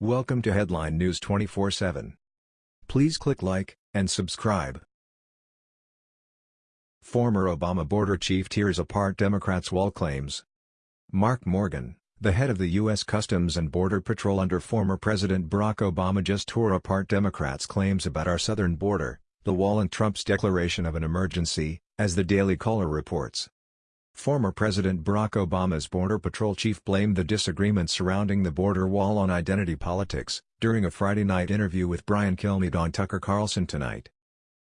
Welcome to Headline News 24/7. Please click like and subscribe. Former Obama border chief tears apart Democrats' wall claims. Mark Morgan, the head of the U.S. Customs and Border Patrol under former President Barack Obama just tore apart Democrats' claims about our southern border, the wall and Trump's declaration of an emergency, as the Daily Caller reports. Former President Barack Obama's Border Patrol chief blamed the disagreements surrounding the border wall on identity politics, during a Friday night interview with Brian Kilmeade on Tucker Carlson Tonight.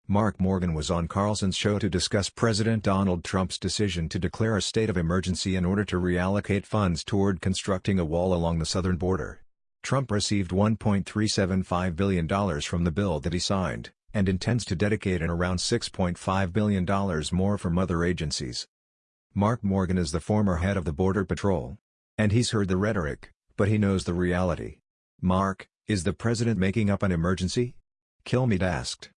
Mark Morgan was on Carlson's show to discuss President Donald Trump's decision to declare a state of emergency in order to reallocate funds toward constructing a wall along the southern border. Trump received $1.375 billion from the bill that he signed, and intends to dedicate an around $6.5 billion more from other agencies. Mark Morgan is the former head of the Border Patrol. And he's heard the rhetoric, but he knows the reality. Mark, is the president making up an emergency? Kilmeade asked.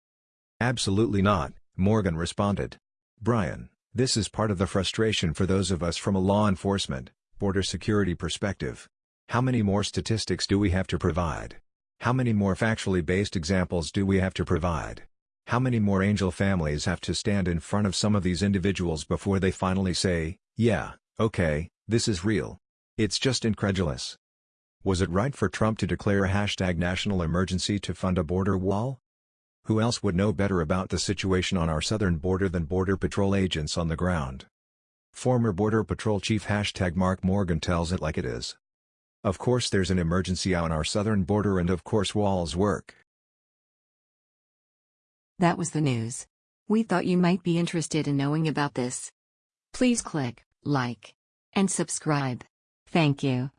Absolutely not, Morgan responded. Brian, this is part of the frustration for those of us from a law enforcement, border security perspective. How many more statistics do we have to provide? How many more factually based examples do we have to provide? How many more angel families have to stand in front of some of these individuals before they finally say, yeah, okay, this is real? It's just incredulous. Was it right for Trump to declare a hashtag national emergency to fund a border wall? Who else would know better about the situation on our southern border than Border Patrol agents on the ground? Former Border Patrol Chief hashtag Mark Morgan tells it like it is. Of course there's an emergency on our southern border and of course walls work. That was the news. We thought you might be interested in knowing about this. Please click like and subscribe. Thank you.